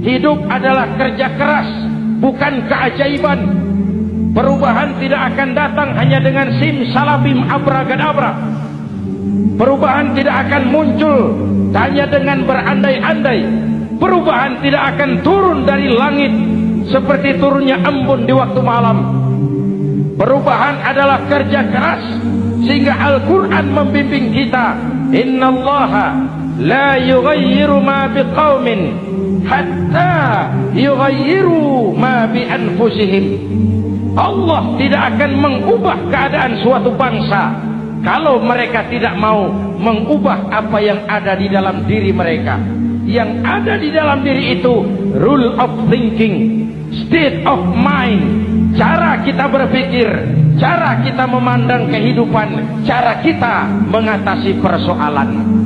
Hidup adalah kerja keras, bukan keajaiban. Perubahan tidak akan datang hanya dengan sim salabim abragadabra. Perubahan tidak akan muncul hanya dengan berandai-andai. Perubahan tidak akan turun dari langit seperti turunnya embun di waktu malam. Perubahan adalah kerja keras sehingga Al-Quran membimbing kita. Inna Allah la yughayyiru ma biqaumin hatta yughayyiru ma bi anfusihim. Allah tidak akan mengubah keadaan suatu bangsa kalau mereka tidak mau mengubah apa yang ada di dalam diri mereka. Yang ada di dalam diri itu rule of thinking, state of mind, cara kita berpikir, cara kita memandang kehidupan, cara kita mengatasi persoalan.